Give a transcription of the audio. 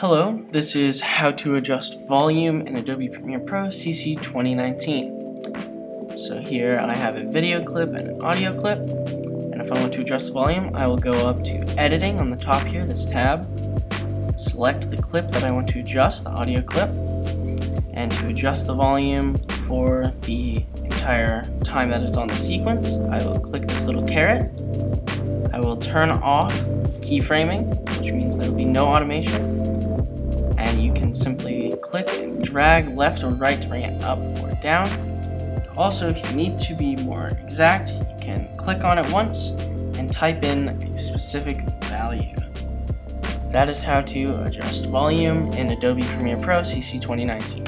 Hello, this is how to adjust volume in Adobe Premiere Pro CC 2019. So here I have a video clip and an audio clip, and if I want to adjust the volume, I will go up to editing on the top here, this tab, select the clip that I want to adjust, the audio clip, and to adjust the volume for the entire time that it's on the sequence, I will click this little caret, I will turn off keyframing, which means there will be no automation, click and drag left or right to bring it up or down. Also, if you need to be more exact, you can click on it once and type in a specific value. That is how to adjust volume in Adobe Premiere Pro CC 2019.